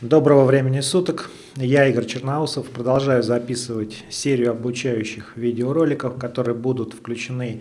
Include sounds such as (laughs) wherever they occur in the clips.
Доброго времени суток, я Игорь Черноусов, продолжаю записывать серию обучающих видеороликов, которые будут включены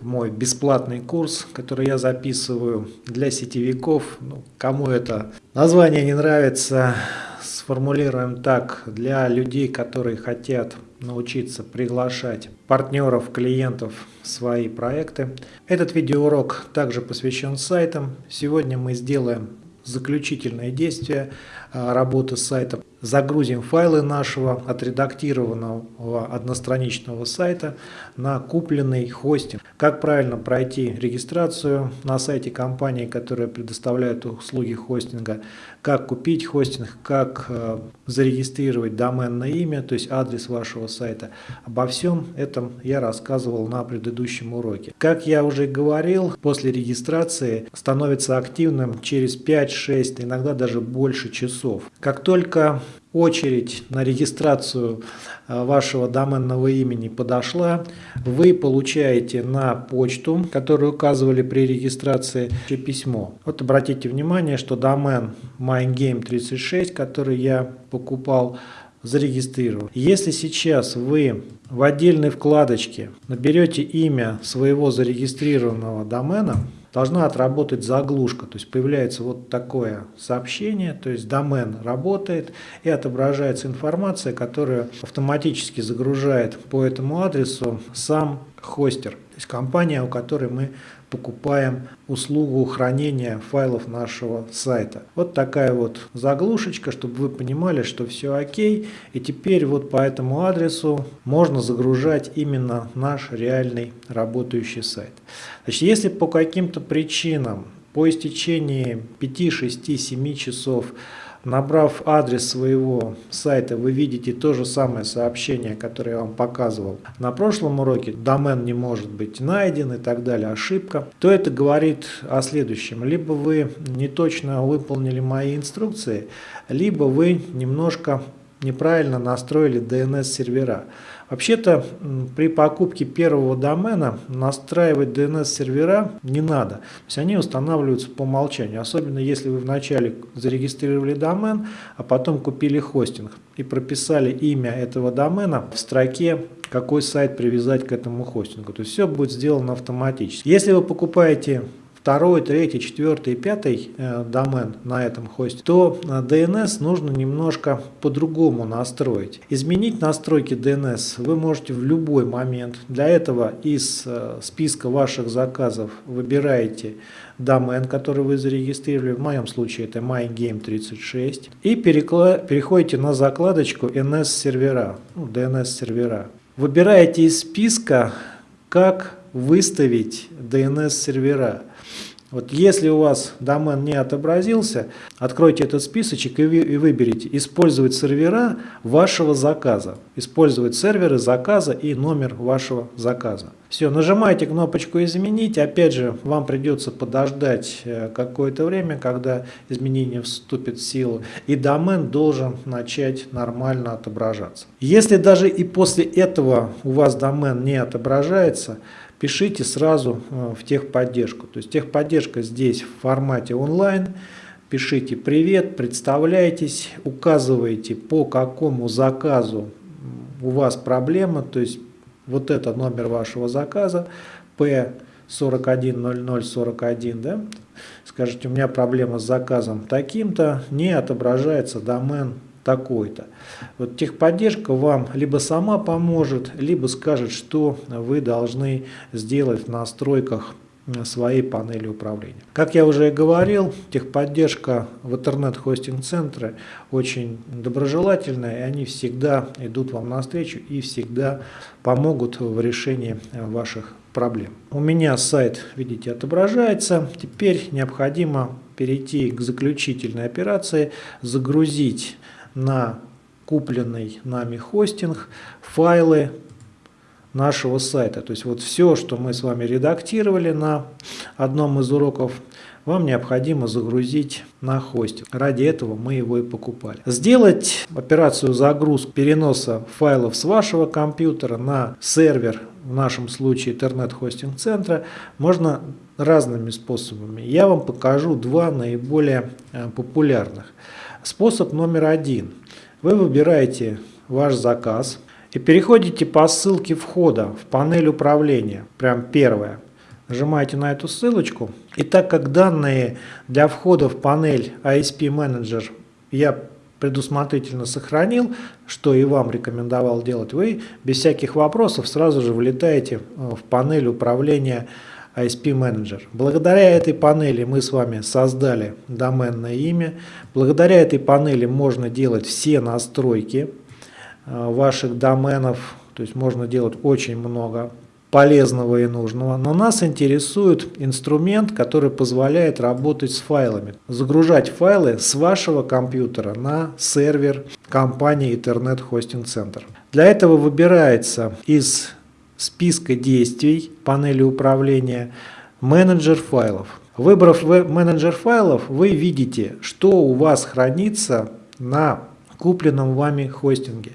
в мой бесплатный курс, который я записываю для сетевиков. Ну, кому это название не нравится, сформулируем так, для людей, которые хотят научиться приглашать партнеров, клиентов в свои проекты. Этот видеоурок также посвящен сайтам. Сегодня мы сделаем заключительное действие а, работы с сайтом. Загрузим файлы нашего отредактированного одностраничного сайта на купленный хостинг. Как правильно пройти регистрацию на сайте компании, которая предоставляет услуги хостинга, как купить хостинг, как э, зарегистрировать доменное имя, то есть адрес вашего сайта. Обо всем этом я рассказывал на предыдущем уроке. Как я уже говорил, после регистрации становится активным через 5-6, иногда даже больше часов. Как только очередь на регистрацию э, вашего доменного имени подошла, вы получаете на почту, которую указывали при регистрации, письмо. Вот обратите внимание, что домен MindGame36, который я покупал, зарегистрирован. Если сейчас вы в отдельной вкладочке наберете имя своего зарегистрированного домена, должна отработать заглушка. То есть появляется вот такое сообщение, то есть домен работает и отображается информация, которая автоматически загружает по этому адресу сам хостер, то есть компания, у которой мы покупаем услугу хранения файлов нашего сайта. Вот такая вот заглушечка, чтобы вы понимали, что все окей. И теперь вот по этому адресу можно загружать именно наш реальный работающий сайт. Значит, если по каким-то причинам по истечении 5, 6, 7 часов Набрав адрес своего сайта, вы видите то же самое сообщение, которое я вам показывал на прошлом уроке. Домен не может быть найден и так далее, ошибка. То это говорит о следующем. Либо вы не точно выполнили мои инструкции, либо вы немножко неправильно настроили DNS-сервера. Вообще-то при покупке первого домена настраивать DNS-сервера не надо. То есть они устанавливаются по умолчанию. Особенно если вы вначале зарегистрировали домен, а потом купили хостинг и прописали имя этого домена в строке какой сайт привязать к этому хостингу. То есть все будет сделано автоматически. Если вы покупаете второй, третий, четвертый, пятый э, домен на этом хосте, то DNS э, нужно немножко по-другому настроить. Изменить настройки DNS вы можете в любой момент. Для этого из э, списка ваших заказов выбираете домен, который вы зарегистрировали. В моем случае это MyGame36. И переходите на закладочку NS сервера, ну, DNS сервера. Выбираете из списка, как выставить DNS сервера. Вот если у вас домен не отобразился, откройте этот списочек и, и выберите «Использовать сервера вашего заказа». Использовать серверы заказа и номер вашего заказа. Все, нажимаете кнопочку «Изменить». Опять же, вам придется подождать э, какое-то время, когда изменение вступит в силу. И домен должен начать нормально отображаться. Если даже и после этого у вас домен не отображается, пишите сразу э, в техподдержку. То есть техподдержка здесь в формате онлайн. Пишите «Привет», представляйтесь, указывайте по какому заказу у вас проблема, то есть вот это номер вашего заказа, P410041, да? скажите, у меня проблема с заказом таким-то, не отображается домен такой-то. Вот техподдержка вам либо сама поможет, либо скажет, что вы должны сделать в настройках своей панели управления. Как я уже говорил, техподдержка в интернет-хостинг-центре очень доброжелательная, и они всегда идут вам навстречу и всегда помогут в решении ваших проблем. У меня сайт, видите, отображается. Теперь необходимо перейти к заключительной операции, загрузить на купленный нами хостинг файлы нашего сайта. То есть вот все, что мы с вами редактировали на одном из уроков, вам необходимо загрузить на хостинг. Ради этого мы его и покупали. Сделать операцию загрузки переноса файлов с вашего компьютера на сервер, в нашем случае интернет-хостинг центра, можно разными способами. Я вам покажу два наиболее э, популярных. Способ номер один. Вы выбираете ваш заказ и переходите по ссылке входа в панель управления. Прям первое. Нажимаете на эту ссылочку. И так как данные для входа в панель ISP Manager я предусмотрительно сохранил, что и вам рекомендовал делать, вы без всяких вопросов сразу же влетаете э, в панель управления ISP Manager. Благодаря этой панели мы с вами создали доменное имя. Благодаря этой панели можно делать все настройки э, ваших доменов. То есть можно делать очень много полезного и нужного, но нас интересует инструмент, который позволяет работать с файлами, загружать файлы с вашего компьютера на сервер компании Internet Hosting Center. Для этого выбирается из списка действий панели управления менеджер файлов. Выбрав менеджер файлов, вы видите, что у вас хранится на купленном вами хостинге.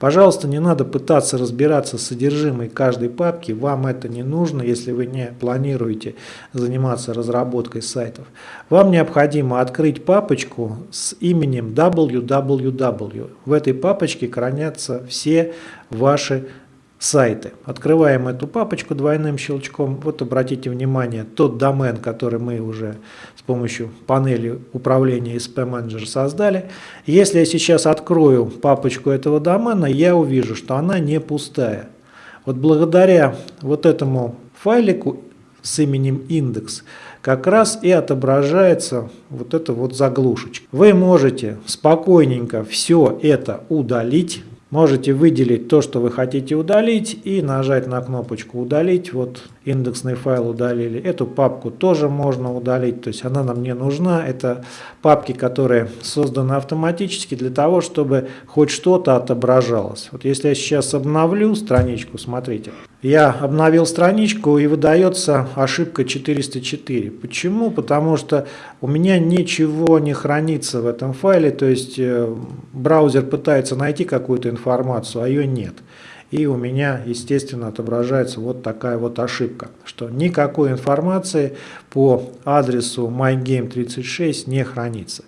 Пожалуйста, не надо пытаться разбираться с содержимой каждой папки, вам это не нужно, если вы не планируете заниматься разработкой сайтов. Вам необходимо открыть папочку с именем www. В этой папочке хранятся все ваши сайты. Открываем эту папочку двойным щелчком. Вот обратите внимание, тот домен, который мы уже с помощью панели управления SP Manager создали. Если я сейчас открою папочку этого домена, я увижу, что она не пустая. Вот благодаря вот этому файлику с именем индекс как раз и отображается вот эта вот заглушечка. Вы можете спокойненько все это удалить Можете выделить то, что вы хотите удалить и нажать на кнопочку «Удалить». Вот индексный файл удалили. Эту папку тоже можно удалить, то есть она нам не нужна. Это папки, которые созданы автоматически для того, чтобы хоть что-то отображалось. Вот если я сейчас обновлю страничку, смотрите. Я обновил страничку и выдается ошибка 404. Почему? Потому что у меня ничего не хранится в этом файле, то есть э, браузер пытается найти какую-то информацию, а ее нет. И у меня, естественно, отображается вот такая вот ошибка, что никакой информации по адресу mygame36 не хранится.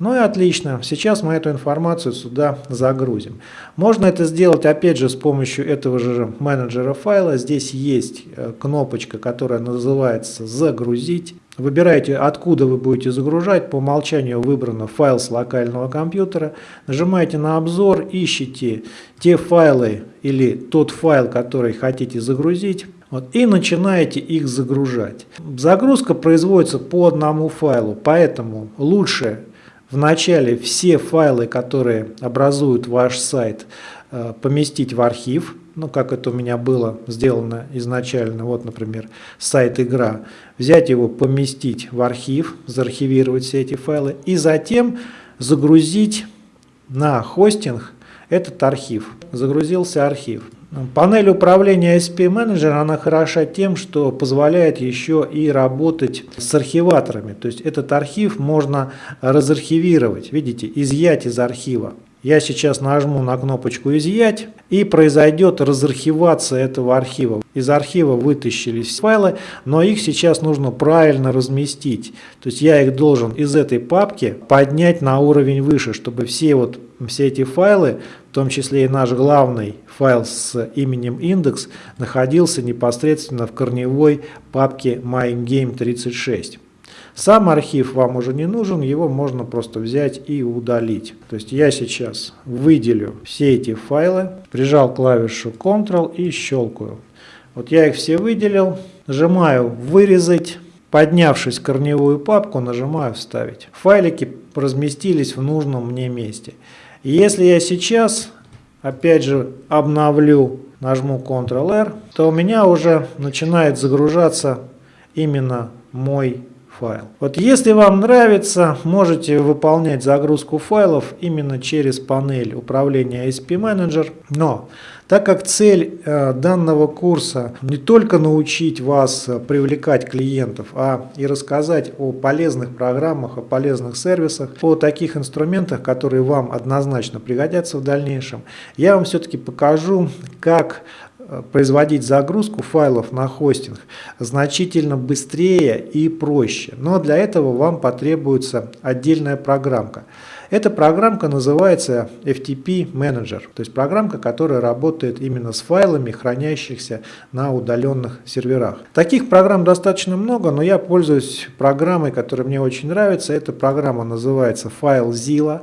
Ну и отлично, сейчас мы эту информацию сюда загрузим. Можно это сделать опять же с помощью этого же менеджера файла. Здесь есть э, кнопочка, которая называется «Загрузить». Выбираете, откуда вы будете загружать. По умолчанию выбрано файл с локального компьютера. Нажимаете на обзор, ищите те файлы или тот файл, который хотите загрузить. Вот, и начинаете их загружать. Загрузка производится по одному файлу, поэтому лучше вначале все файлы, которые образуют ваш сайт, э, поместить в архив, ну как это у меня было сделано изначально, вот, например, сайт игра, взять его, поместить в архив, заархивировать все эти файлы и затем загрузить на хостинг этот архив. Загрузился архив. Панель управления SP Manager она хороша тем, что позволяет еще и работать с архиваторами. То есть этот архив можно разархивировать, видите, изъять из архива. Я сейчас нажму на кнопочку «Изъять» и произойдет разархивация этого архива. Из архива вытащились файлы, но их сейчас нужно правильно разместить. То есть я их должен из этой папки поднять на уровень выше, чтобы все, вот, все эти файлы, в том числе и наш главный файл с именем индекс, находился непосредственно в корневой папке MyGame36. Сам архив вам уже не нужен, его можно просто взять и удалить. То есть я сейчас выделю все эти файлы, прижал клавишу Ctrl и щелкаю. Вот я их все выделил, нажимаю «Вырезать». Поднявшись в корневую папку, нажимаю «Вставить». Файлики разместились в нужном мне месте. Если я сейчас, опять же, обновлю, нажму Ctrl-R, то у меня уже начинает загружаться именно мой файл. Вот если вам нравится, можете выполнять загрузку файлов именно через панель управления SP Manager. Но так как цель э, данного курса не только научить вас э, привлекать клиентов, а и рассказать о полезных программах, о полезных сервисах, о таких инструментах, которые вам однозначно пригодятся в дальнейшем, я вам все-таки покажу, как производить загрузку файлов на хостинг значительно быстрее и проще. Но для этого вам потребуется отдельная программка. Эта программка называется FTP Manager, то есть программка, которая работает именно с файлами, хранящихся на удаленных серверах. Таких программ достаточно много, но я пользуюсь программой, которая мне очень нравится. Эта программа называется FileZilla.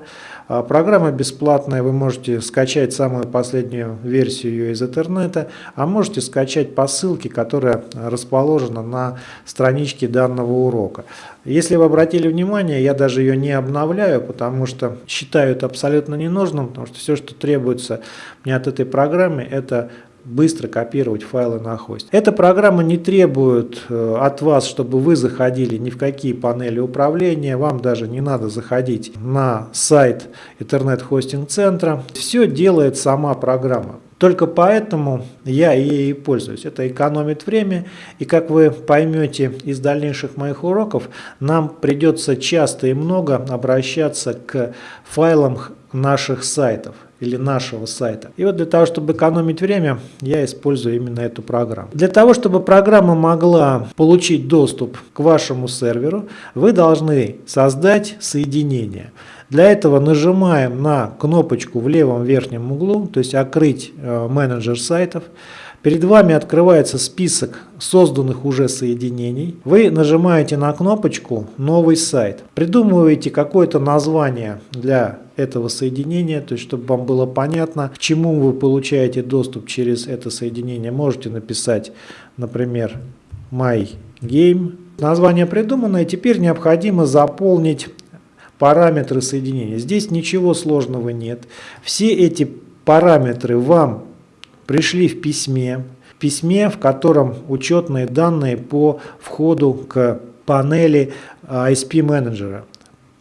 А, программа бесплатная, вы можете скачать самую последнюю версию ее из интернета, а можете скачать по ссылке, которая расположена на страничке данного урока. Если вы обратили внимание, я даже ее не обновляю, потому что считаю это абсолютно ненужным, потому что все, что требуется мне от этой программы, это быстро копировать файлы на хосте. Эта программа не требует э, от вас, чтобы вы заходили ни в какие панели управления, вам даже не надо заходить на сайт интернет-хостинг-центра. Все делает сама программа. Только поэтому я ей и пользуюсь. Это экономит время, и как вы поймете из дальнейших моих уроков, нам придется часто и много обращаться к файлам наших сайтов или нашего сайта. И вот для того, чтобы экономить время, я использую именно эту программу. Для того, чтобы программа могла получить доступ к вашему серверу, вы должны создать соединение. Для этого нажимаем на кнопочку в левом верхнем углу, то есть «Открыть э, менеджер сайтов». Перед вами открывается список созданных уже соединений. Вы нажимаете на кнопочку «Новый сайт». Придумываете какое-то название для этого соединения, то есть чтобы вам было понятно, к чему вы получаете доступ через это соединение. Можете написать, например, My Game. Название придумано, и теперь необходимо заполнить параметры соединения. Здесь ничего сложного нет. Все эти параметры вам пришли в письме, в письме, в котором учетные данные по входу к панели ISP менеджера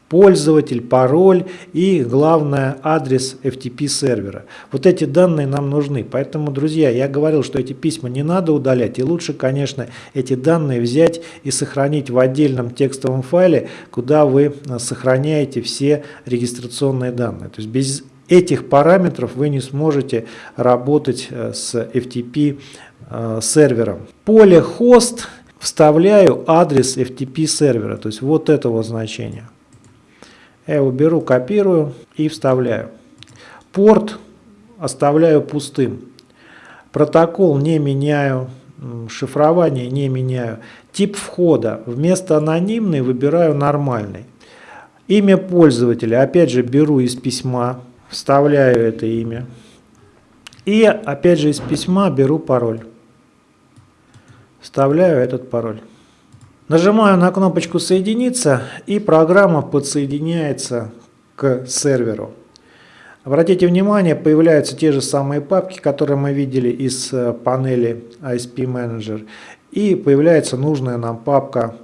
пользователь, пароль и, главное, адрес FTP сервера. Вот эти данные нам нужны. Поэтому, друзья, я говорил, что эти письма не надо удалять. И лучше, конечно, эти данные взять и сохранить в отдельном текстовом файле, куда вы э, сохраняете все регистрационные данные. То есть без этих параметров вы не сможете работать э, с FTP э, сервером. Поле хост вставляю адрес FTP сервера, то есть вот этого значения. Я его беру, копирую и вставляю. Порт оставляю пустым. Протокол не меняю, шифрование не меняю. Тип входа вместо анонимный выбираю нормальный. Имя пользователя опять же беру из письма, вставляю это имя. И опять же из письма беру пароль. Вставляю этот пароль. Нажимаю на кнопочку «Соединиться» и программа подсоединяется к серверу. Обратите внимание, появляются те же самые папки, которые мы видели из э, панели ISP Manager. И появляется нужная нам папка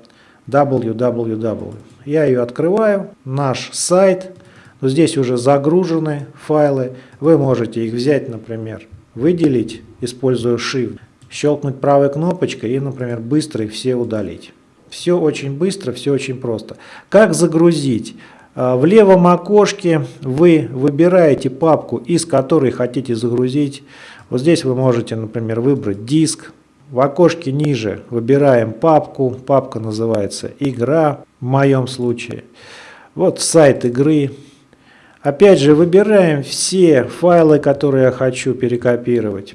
www. Я ее открываю, наш сайт. Здесь уже загружены файлы. Вы можете их взять, например, выделить, используя Shift, щелкнуть правой кнопочкой и, например, быстро их все удалить. Все очень быстро, все очень просто. Как загрузить? А, в левом окошке вы выбираете папку, из которой хотите загрузить. Вот здесь вы можете, например, выбрать диск. В окошке ниже выбираем папку. Папка называется «Игра» в моем случае. Вот сайт игры. Опять же выбираем все файлы, которые я хочу перекопировать.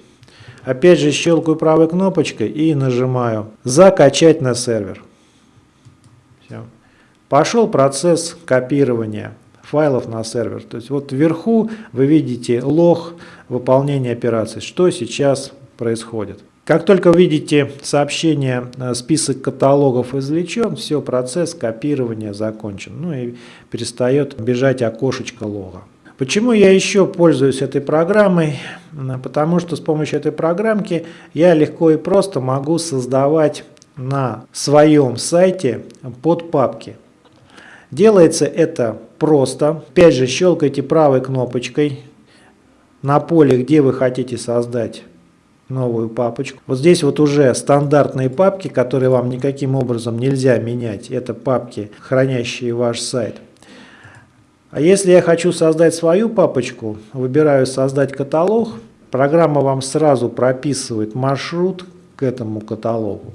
Опять же щелкаю правой кнопочкой и нажимаю «Закачать на сервер». Все. Пошел процесс копирования файлов на сервер. То есть вот вверху вы видите лог выполнения операции, что сейчас происходит. Как только видите сообщение э, «Список каталогов извлечен», все, процесс копирования закончен. Ну и перестает бежать окошечко лога. Почему я еще пользуюсь этой программой? Потому что с помощью этой программки я легко и просто могу создавать на своем сайте под папки. Делается это просто. Опять же щелкайте правой кнопочкой на поле, где вы хотите создать новую папочку. Вот здесь вот уже стандартные папки, которые вам никаким образом нельзя менять. Это папки, хранящие ваш сайт. А если я хочу создать свою папочку, выбираю «Создать каталог», программа вам сразу прописывает маршрут к этому каталогу.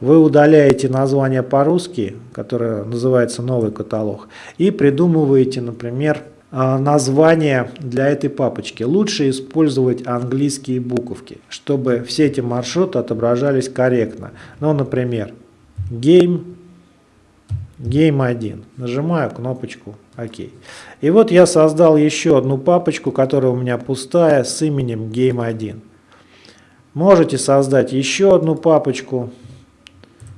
вы удаляете название по-русски, которое называется новый каталог, и придумываете, например, название для этой папочки. Лучше использовать английские буковки, чтобы все эти маршруты отображались корректно. Ну, например, game, game 1. Нажимаю кнопочку ОК. И вот я создал еще одну папочку, которая у меня пустая, с именем game 1. Можете создать еще одну папочку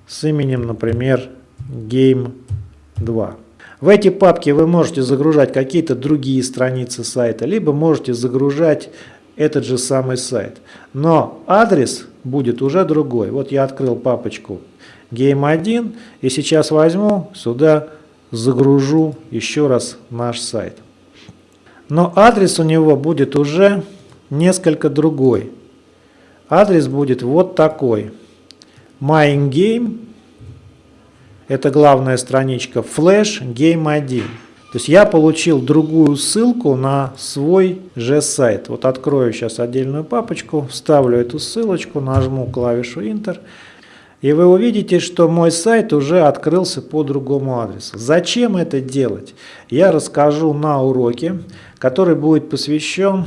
с именем, например, game 2. В эти папки вы можете загружать какие-то другие страницы сайта, либо можете загружать этот же самый сайт. Но адрес будет уже другой. Вот я открыл папочку Game1 и сейчас возьму сюда загружу еще раз наш сайт. Но адрес у него будет уже несколько другой. Адрес будет вот такой. MyInGame это главная страничка Flash Game 1. То есть я получил другую ссылку на свой же сайт. Вот открою сейчас отдельную папочку, вставлю эту ссылочку, нажму клавишу Enter. И вы увидите, что мой сайт уже открылся по другому адресу. Зачем это делать? Я расскажу на уроке, который будет посвящен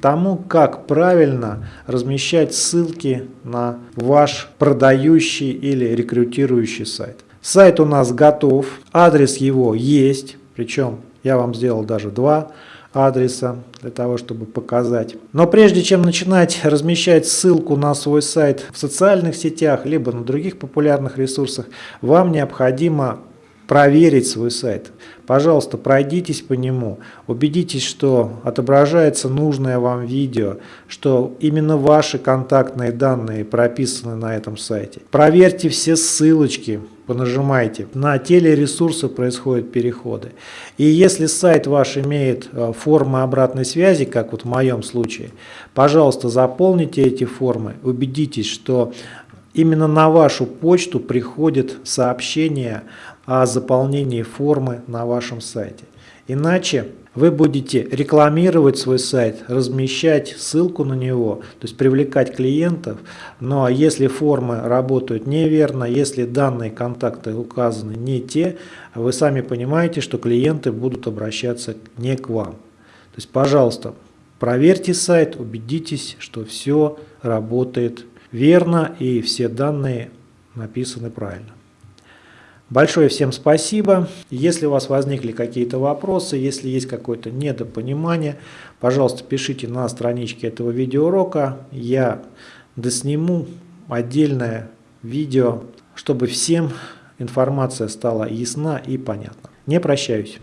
тому, как правильно размещать ссылки на ваш продающий или рекрутирующий сайт. Сайт у нас готов, адрес его есть, причем я вам сделал даже два адреса для того, чтобы показать. Но прежде чем начинать (laughs) размещать ссылку на свой сайт в социальных сетях, либо на других популярных ресурсах, вам необходимо проверить свой сайт. Пожалуйста, пройдитесь по нему, убедитесь, что отображается нужное вам видео, что именно ваши контактные данные прописаны на этом сайте. Проверьте все ссылочки, понажимайте. На телересурсы происходят переходы. И если сайт ваш имеет э, формы обратной связи, как вот в моем случае, пожалуйста, заполните эти формы, убедитесь, что именно на вашу почту приходит сообщение о заполнении формы на вашем сайте. Иначе вы будете рекламировать свой сайт, размещать ссылку на него, то есть привлекать клиентов. Но ну, а если формы работают неверно, если данные контакты указаны не те, вы сами понимаете, что клиенты будут обращаться не к вам. То есть, пожалуйста, проверьте сайт, убедитесь, что все работает верно и все данные написаны правильно. Большое всем спасибо. Если у вас возникли какие-то вопросы, если есть какое-то недопонимание, пожалуйста, пишите на страничке этого видеоурока. Я досниму отдельное видео, чтобы всем информация стала ясна и понятна. Не прощаюсь.